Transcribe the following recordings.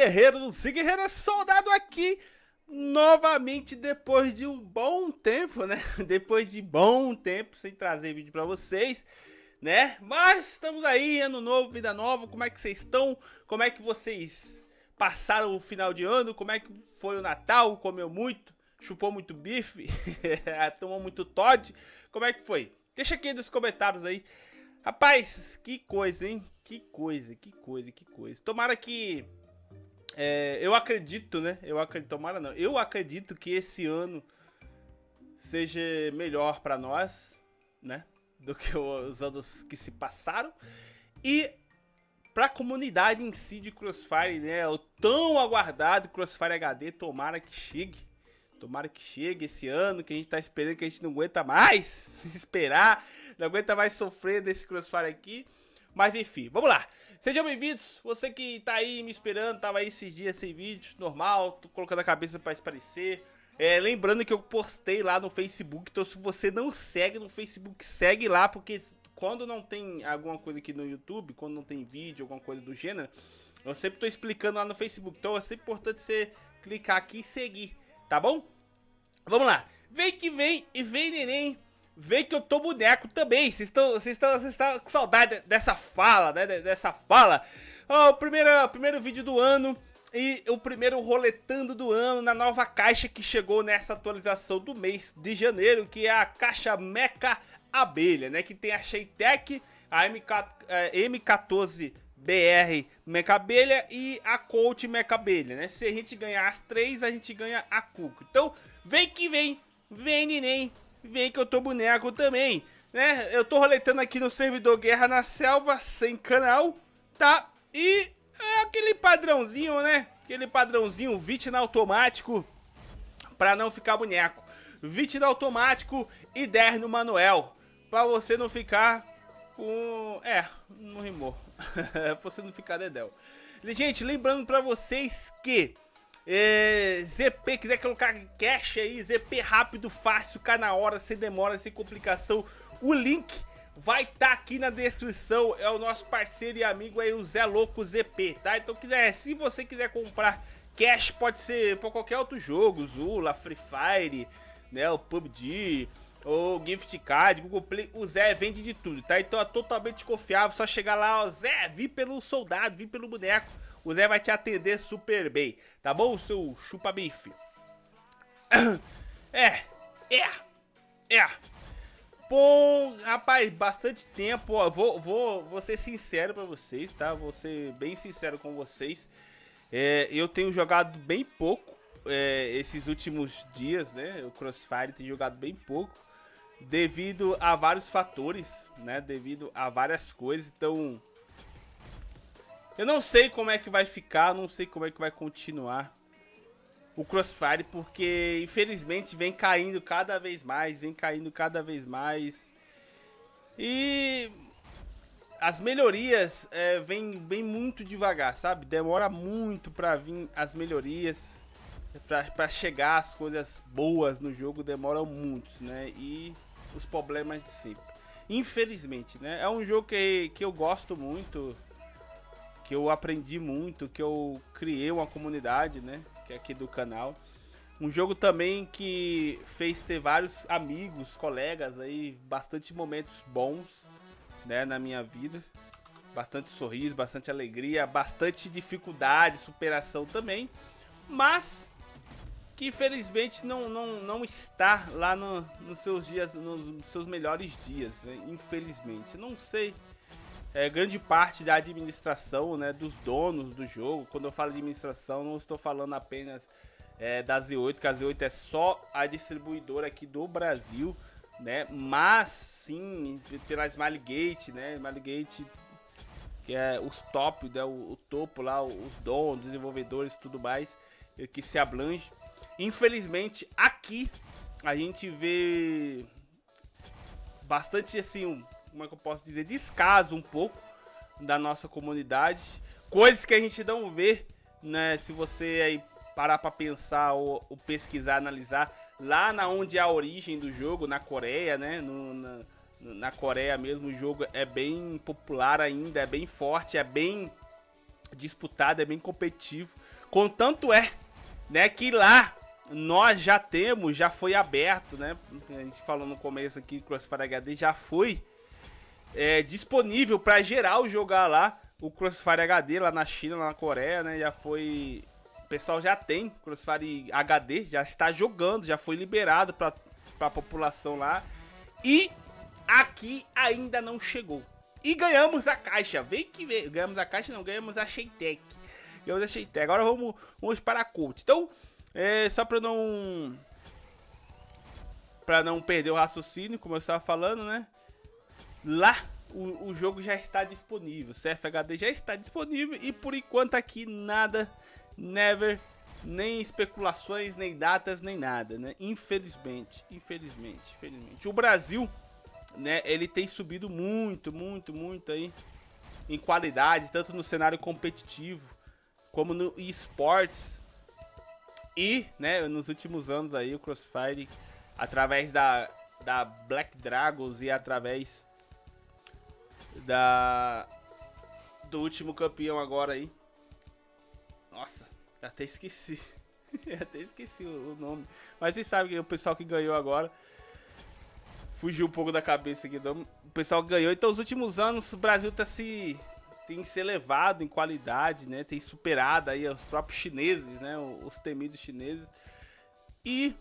guerreiros e guerreiras, soldado aqui novamente depois de um bom tempo, né? Depois de bom tempo sem trazer vídeo pra vocês, né? Mas estamos aí, ano novo, vida nova, como é que vocês estão? Como é que vocês passaram o final de ano? Como é que foi o Natal? Comeu muito? Chupou muito bife? Tomou muito Todd? Como é que foi? Deixa aqui nos comentários aí. Rapaz, que coisa, hein? Que coisa, que coisa, que coisa. Tomara que é, eu acredito, né? Eu acredito, tomara não. Eu acredito que esse ano seja melhor para nós, né? Do que os anos que se passaram. E para a comunidade em si de Crossfire, né? O tão aguardado Crossfire HD, tomara que chegue. Tomara que chegue esse ano, que a gente tá esperando, que a gente não aguenta mais esperar, não aguenta mais sofrer desse Crossfire aqui. Mas enfim, vamos lá. Sejam bem-vindos, você que tá aí me esperando, tava aí esses dias sem vídeo, normal, tô colocando a cabeça pra esparecer. É, lembrando que eu postei lá no Facebook, então se você não segue no Facebook, segue lá, porque quando não tem alguma coisa aqui no YouTube, quando não tem vídeo, alguma coisa do gênero, eu sempre tô explicando lá no Facebook, então é sempre importante você clicar aqui e seguir, tá bom? Vamos lá, vem que vem e vem neném vê que eu tô boneco também. Vocês estão, vocês estão, vocês estão com saudade dessa fala, né? Dessa fala. Ó, oh, o primeiro, primeiro vídeo do ano e o primeiro roletando do ano na nova caixa que chegou nessa atualização do mês de janeiro, que é a caixa Mecha Abelha, né? Que tem a Sheitec, a é, M14 BR Mecha Abelha e a Colt Mecha Abelha, né? Se a gente ganhar as três, a gente ganha a Cuco. Então, vem que vem, vem neném, vem que eu tô boneco também, né? Eu tô roletando aqui no servidor Guerra na Selva, sem canal, tá? E é aquele padrãozinho, né? Aquele padrãozinho, VIT na automático, pra não ficar boneco. VIT na automático e 10 no manuel, pra você não ficar com... É, não rimou. pra você não ficar dedéu. Gente, lembrando pra vocês que é, ZP, quiser colocar cash aí, ZP rápido, fácil, cá na hora, sem demora, sem complicação. O link vai estar tá aqui na descrição, é o nosso parceiro e amigo aí, o Zé Louco ZP, tá? Então, quiser, se você quiser comprar cash, pode ser para qualquer outro jogo, Zula, Free Fire, né, o PUBG, o Gift Card, Google Play, o Zé vende de tudo, tá? Então é totalmente confiável, só chegar lá, ó, Zé, vi pelo soldado, vi pelo boneco, o Zé vai te atender super bem, tá bom, seu chupa-bife? É, é, é. Bom, rapaz, bastante tempo, ó, vou, vou, vou ser sincero pra vocês, tá? Vou ser bem sincero com vocês. É, eu tenho jogado bem pouco é, esses últimos dias, né? O Crossfire tem jogado bem pouco. Devido a vários fatores, né? Devido a várias coisas, então eu não sei como é que vai ficar, não sei como é que vai continuar o Crossfire, porque infelizmente vem caindo cada vez mais, vem caindo cada vez mais. E as melhorias é, vem, vem muito devagar, sabe? Demora muito pra vir as melhorias, pra, pra chegar as coisas boas no jogo, demoram muito, né? E os problemas de sempre. Infelizmente, né? É um jogo que, que eu gosto muito, que eu aprendi muito, que eu criei uma comunidade, né? Que é aqui do canal. Um jogo também que fez ter vários amigos, colegas aí, bastante momentos bons, né, na minha vida. Bastante sorriso, bastante alegria, bastante dificuldade, superação também. Mas que infelizmente não, não, não está lá no, nos seus dias, nos seus melhores dias, né? infelizmente. Não sei é, grande parte da administração, né, dos donos do jogo. Quando eu falo de administração, não estou falando apenas é, da Z8, que a Z8 é só a distribuidora aqui do Brasil, né, mas sim pela Smilegate, né, Smilegate que é os top, né, o, o topo lá, os donos, desenvolvedores tudo mais, que se abrange. Infelizmente, aqui a gente vê bastante assim, um, como é que eu posso dizer, descaso um pouco da nossa comunidade. Coisas que a gente não vê, né, se você aí parar para pensar ou, ou, pesquisar, analisar, lá na onde é a origem do jogo, na Coreia, né, no, na, na Coreia mesmo, o jogo é bem popular ainda, é bem forte, é bem disputado, é bem competitivo. Contanto é, né, que lá nós já temos, já foi aberto, né? A gente falou no começo aqui, Crossfire HD já foi é, disponível para geral jogar lá o Crossfire HD lá na China, lá na Coreia, né? Já foi, o pessoal já tem Crossfire HD, já está jogando, já foi liberado para a população lá. E aqui ainda não chegou. E ganhamos a caixa. Vem que vem. Ganhamos a caixa, não, ganhamos a Sheitec. Ganhamos a Sheitec. Agora vamos, vamos para a Cult. Então, é, só para não para não perder o raciocínio, como eu estava falando, né? Lá o, o jogo já está disponível, CFHD já está disponível e por enquanto aqui nada, never, nem especulações, nem datas, nem nada, né? Infelizmente, infelizmente, infelizmente. O Brasil, né, ele tem subido muito, muito, muito aí em qualidade, tanto no cenário competitivo como no esportes. E, né, nos últimos anos aí o Crossfire através da da Black Dragons e através da do último campeão agora aí. Nossa, até esqueci. até esqueci o, nome. Mas vocês sabem que o pessoal que ganhou agora fugiu um pouco da cabeça aqui. O pessoal ganhou. Então, os últimos anos o Brasil tá se tem se elevado em qualidade, né? Tem superado aí os próprios chineses, né? Os temidos chineses. E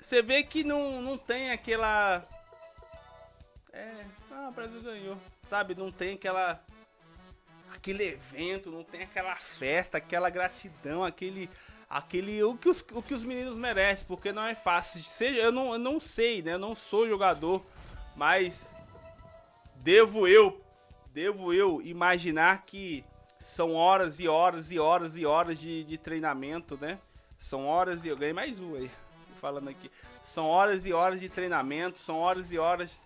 você vê que não, não tem aquela é, ah, o Brasil ganhou. Sabe, não tem aquela aquele evento, não tem aquela festa, aquela gratidão, aquele aquele o que os, o que os meninos merecem, porque não é fácil. Seja, eu não, eu não sei, né? Eu não sou jogador, mas devo eu, devo eu imaginar que são horas e horas e horas e horas de, de treinamento, né? São horas e eu ganhei mais um aí, falando aqui. São horas e horas de treinamento, são horas e horas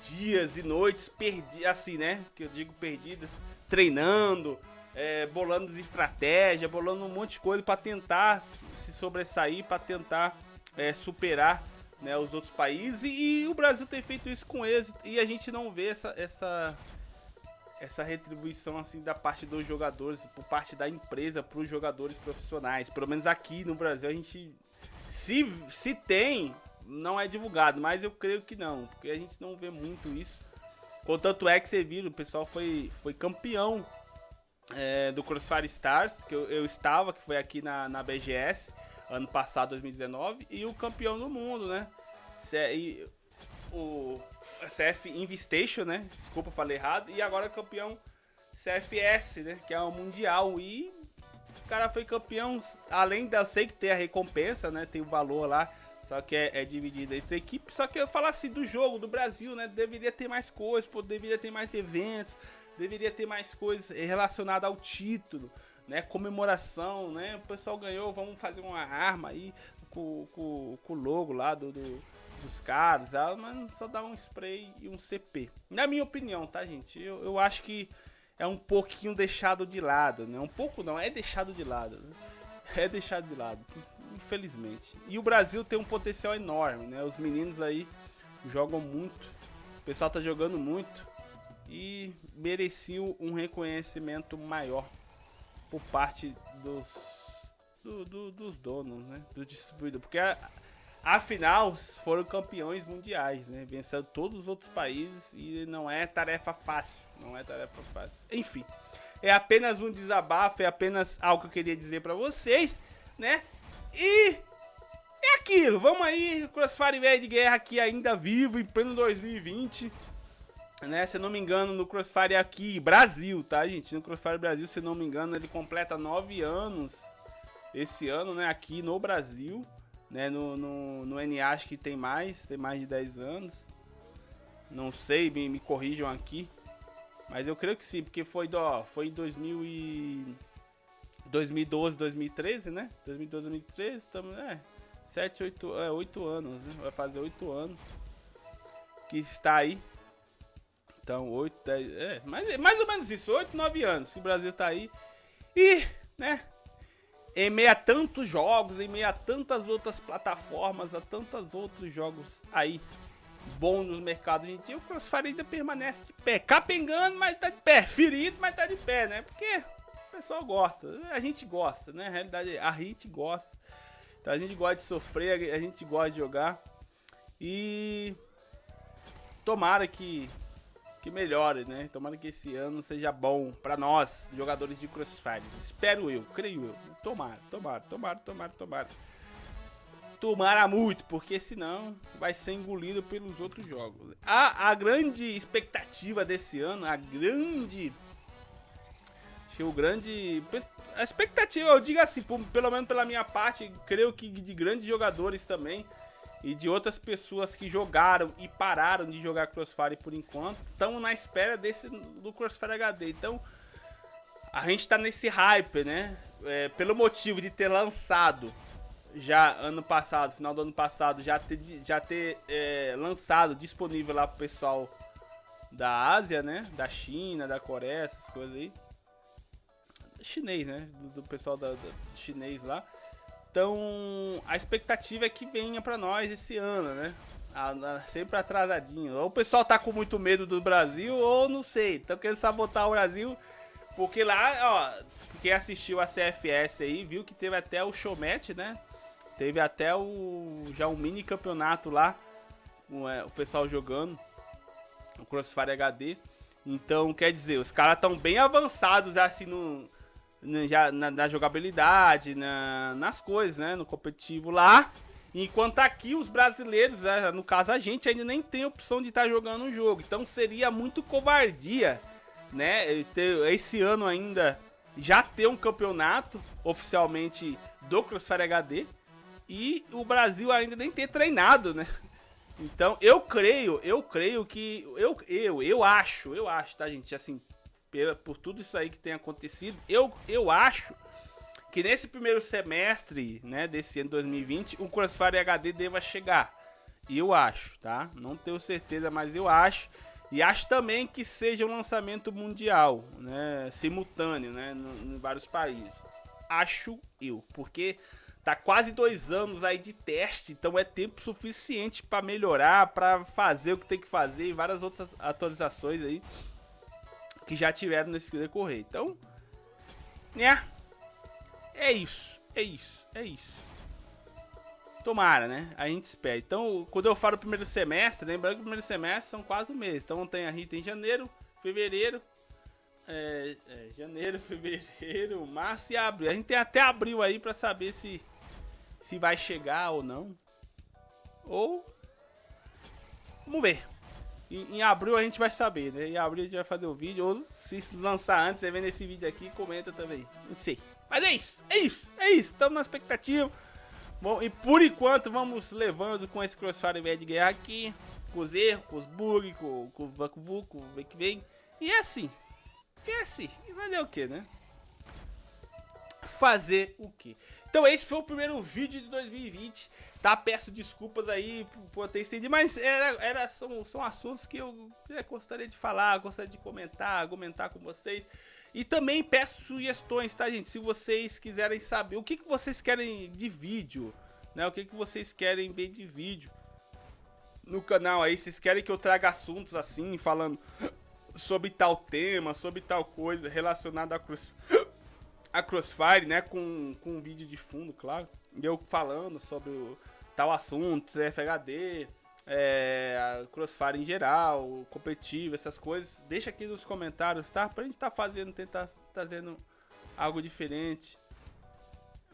dias e noites perdidas, assim, né? Que eu digo perdidas, treinando, é, bolando estratégia, bolando um monte de coisa para tentar se sobressair, para tentar é, superar né, os outros países. E, e, o Brasil tem feito isso com êxito e a gente não vê essa, essa, essa retribuição assim da parte dos jogadores, por parte da empresa para os jogadores profissionais. Pelo menos aqui no Brasil a gente se, se tem não é divulgado, mas eu creio que não, porque a gente não vê muito isso. Contanto é que você viu, o pessoal foi, foi campeão é, do Crossfire Stars, que eu, eu, estava, que foi aqui na, na BGS, ano passado, 2019, e o campeão do mundo, né? E, o CF Investation, né? Desculpa, falei errado. E agora campeão CFS, né? Que é o Mundial. E os cara foi campeão, além da... Eu sei que tem a recompensa, né? Tem o valor lá só que é, é dividido entre equipes. Só que eu falo assim do jogo, do Brasil, né? Deveria ter mais coisas, pô, deveria ter mais eventos, deveria ter mais coisas relacionadas ao título, né? Comemoração, né? O pessoal ganhou, vamos fazer uma arma aí com, com, com o logo lá do, do dos caras, mas só dá um spray e um CP. Na minha opinião, tá, gente? Eu, eu acho que é um pouquinho deixado de lado, né? Um pouco não, é deixado de lado. Né? É deixado de lado infelizmente. E o Brasil tem um potencial enorme, né? Os meninos aí jogam muito, o pessoal tá jogando muito e mereciam um reconhecimento maior por parte dos, do, do, dos donos, né? Do distribuidor, porque afinal foram campeões mundiais, né? Vencendo todos os outros países e não é tarefa fácil, não é tarefa fácil. Enfim, é apenas um desabafo, é apenas algo que eu queria dizer para vocês, né? E é aquilo, vamos aí, Crossfire Velho de Guerra aqui ainda vivo, em pleno 2020. Né, se eu não me engano, no Crossfire aqui, Brasil, tá, gente? No Crossfire Brasil, se eu não me engano, ele completa 9 anos esse ano, né? Aqui no Brasil, né? No, no, no NA acho que tem mais, tem mais de 10 anos. Não sei, me, me corrijam aqui. Mas eu creio que sim, porque foi, do, foi em 2000 e... 2012, 2013, né? 2012, 2013, estamos, é, 7, 8, é, 8 anos, né? Vai fazer 8 anos que está aí. Então, 8, 10, é, mais, mais ou menos isso, 8, 9 anos que o Brasil está aí. E, né, em meio a tantos jogos, em meio a tantas outras plataformas, a tantos outros jogos aí bons no mercado hoje em o Crossfire ainda permanece de pé. Capengando, mas tá de pé. Ferido, mas tá de pé, né? Porque pessoal gosta. A gente gosta, né? Realidade, a gente gosta. Então a gente gosta de sofrer, a gente gosta de jogar. E tomara que que melhore, né? Tomara que esse ano seja bom para nós, jogadores de Crossfire. Espero eu, creio eu. Tomara, tomara, tomara, tomara, tomara. Tomara muito, porque senão vai ser engolido pelos outros jogos. A, a grande expectativa desse ano, a grande... O grande... A expectativa, eu digo assim, pelo menos pela minha parte, creio que de grandes jogadores também e de outras pessoas que jogaram e pararam de jogar Crossfire por enquanto, estão na espera desse do Crossfire HD. Então, a gente está nesse hype, né? É, pelo motivo de ter lançado já ano passado, final do ano passado, já ter, já ter é, lançado disponível lá pro pessoal da Ásia, né? Da China, da Coreia, essas coisas aí. Chinês, né? Do, do pessoal da, do chinês lá. Então, a expectativa é que venha para nós esse ano, né? sempre atrasadinho. Ou o pessoal tá com muito medo do Brasil, ou não sei, estão querendo sabotar o Brasil. Porque lá, ó, quem assistiu a CFS aí, viu que teve até o showmatch, né? Teve até o já um mini campeonato lá, o, é, o pessoal jogando, o Crossfire HD. Então, quer dizer, os caras estão bem avançados assim no já na, na jogabilidade, na, nas coisas, né? No competitivo lá. Enquanto aqui os brasileiros, né, no caso a gente, ainda nem tem opção de estar tá jogando o jogo. Então seria muito covardia, né? Esse ano ainda já ter um campeonato oficialmente do Crossfire HD e o Brasil ainda nem ter treinado, né? Então eu creio, eu creio que eu eu eu acho, eu acho, tá gente, assim, por tudo isso aí que tem acontecido, eu, eu acho que nesse primeiro semestre, né, desse ano 2020, o Crossfire HD deva chegar. Eu acho, tá? Não tenho certeza, mas eu acho. E acho também que seja um lançamento mundial, né, simultâneo, né, em vários países. Acho eu, porque tá quase dois anos aí de teste, então é tempo suficiente para melhorar, para fazer o que tem que fazer e várias outras atualizações aí que já tiveram nesse decorrer. Então, né? É isso, é isso, é isso. Tomara, né? A gente espera. Então, quando eu falo primeiro semestre, lembrando que o primeiro semestre são quatro meses. Então, tem, a gente tem janeiro, fevereiro, é, é, janeiro, fevereiro, março e abril. A gente tem até abril aí pra saber se, se vai chegar ou não. Ou... Vamos ver. Em, em, abril a gente vai saber, né? Em abril a gente vai fazer o vídeo. Ou se lançar antes, você vendo esse vídeo aqui, comenta também. Não sei. Mas é isso, é isso, é isso. Estamos na expectativa. Bom, e por enquanto vamos levando com esse Crossfire Bad Guerra aqui. Com os erros, com os bugs, com, com o Vacu Vucu, o que vem. E é assim. E é assim. E vai o que, né? Fazer o que? Então esse foi o primeiro vídeo de 2020, tá? Peço desculpas aí por ter estendido, mas era, era, são, são assuntos que eu é, gostaria de falar, gostaria de comentar, argumentar com vocês. E também peço sugestões, tá, gente? Se vocês quiserem saber o que, que vocês querem de vídeo, né? O que, que vocês querem ver de vídeo no canal aí. Vocês querem que eu traga assuntos assim, falando sobre tal tema, sobre tal coisa relacionada a cruz a Crossfire, né, com, com um vídeo de fundo, claro, e eu falando sobre o, tal assunto, FHD, é, Crossfire em geral, competitivo, essas coisas, deixa aqui nos comentários, tá? Pra gente estar tá fazendo, tentar trazendo algo diferente.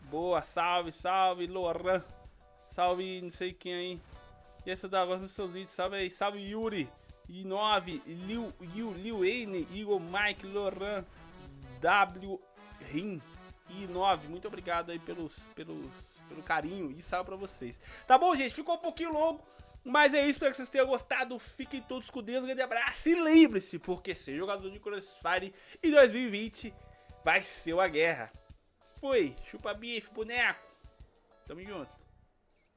Boa, salve, salve, Loran. Salve, não sei quem aí. E essa da gosta dos seus vídeos, salve aí, salve Yuri. I9, Liu, Liu, Liu N, Igor, Mike, Loran, W, Rim e 9. Muito obrigado aí pelos, pelos, pelo carinho e salve pra vocês. Tá bom, gente? Ficou um pouquinho longo. Mas é isso, espero que vocês tenham gostado. Fiquem todos com Deus, um grande abraço. E lembre-se, porque ser jogador de Crossfire em 2020 vai ser uma guerra. Fui, chupa bife, boneco. Tamo junto.